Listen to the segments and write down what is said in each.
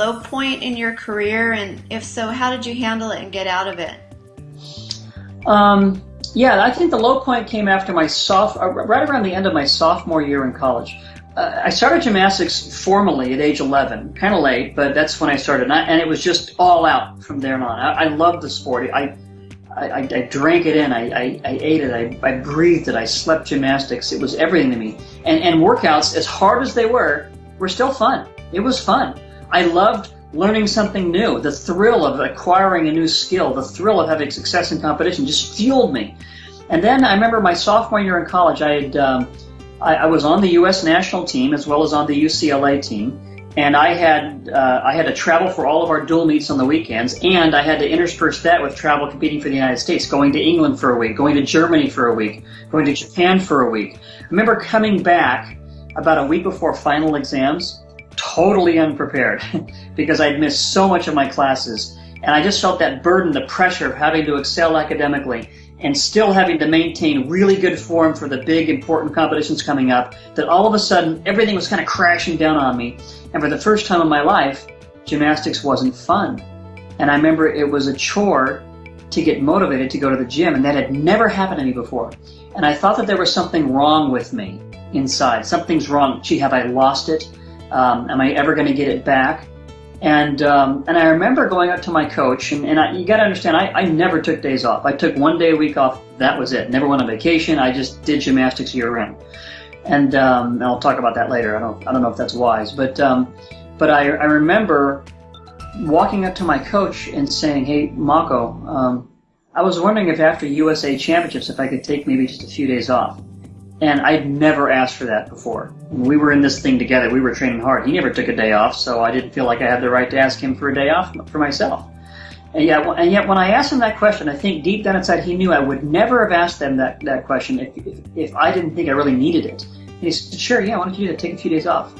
low point in your career? And if so, how did you handle it and get out of it? Um, yeah, I think the low point came after my soft, uh, right around the end of my sophomore year in college. Uh, I started gymnastics formally at age 11, kind of late, but that's when I started, and, I, and, it was just all out from there on. I, I loved the sport. I, I, I, drank it in. I, I, I ate it. I, I breathed it. I slept gymnastics. It was everything to me. And, and workouts, as hard as they were, were still fun. It was fun. I loved learning something new. The thrill of acquiring a new skill, the thrill of having success in competition just fueled me. And then I remember my sophomore year in college, I had um, I, I, was on the U.S. national team as well as on the UCLA team, and I had uh, I had to travel for all of our dual meets on the weekends, and I had to intersperse that with travel competing for the United States, going to England for a week, going to Germany for a week, going to Japan for a week. I remember coming back about a week before final exams, totally unprepared because I'd missed so much of my classes. And I just felt that burden, the pressure of having to excel academically and still having to maintain really good form for the big important competitions coming up, that all of a sudden everything was kind of crashing down on me. And for the first time in my life, gymnastics wasn't fun. And I remember it was a chore to get motivated to go to the gym, and that had never happened to me before. And I thought that there was something wrong with me inside. Something's wrong. Gee, have I lost it? Um, am I ever going to get it back? And um, and I remember going up to my coach, and, and I, you got to understand, I, I never took days off. I took one day a week off. That was it. Never went on vacation. I just did gymnastics year round. And, um, and I'll talk about that later. I don't I don't know if that's wise, but um, but I I remember walking up to my coach and saying, Hey, Mako, um, I was wondering if after USA Championships, if I could take maybe just a few days off. And I'd never asked for that before. When we were in this thing together. We were training hard. He never took a day off, so I didn't feel like I had the right to ask him for a day off for myself. And yet, and yet when I asked him that question, I think deep down inside he knew I would never have asked them that, that question if, if, if I didn't think I really needed it. And he said, sure, yeah, why don't you do that? Take a few days off.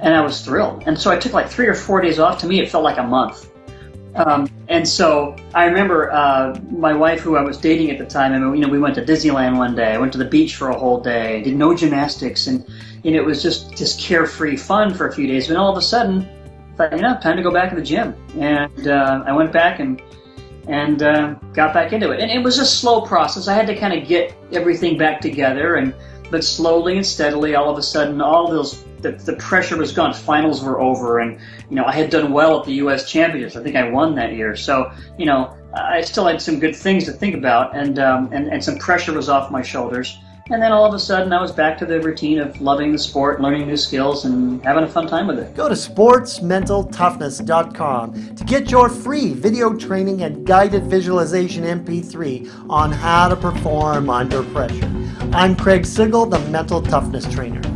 And I was thrilled. And so I took like three or four days off. To me, it felt like a month. Um, and so I remember uh, my wife, who I was dating at the time, and you know, we went to Disneyland one day. I went to the beach for a whole day. Did no gymnastics, and know, it was just just carefree fun for a few days. But all of a sudden, I thought, you know, time to go back to the gym. And uh, I went back and and uh, got back into it. And it was a slow process. I had to kind of get everything back together, and but slowly and steadily, all of a sudden, all those the, the pressure was gone. Finals were over, and you know I had done well at the U.S. Championships. I think I won that year. So you know I still had some good things to think about, and um, and and some pressure was off my shoulders. And then all of a sudden, I was back to the routine of loving the sport, learning new skills, and having a fun time with it. Go to sportsmentaltoughness.com to get your free video training and guided visualization MP3 on how to perform under pressure. I'm Craig Sigl, the Mental Toughness Trainer.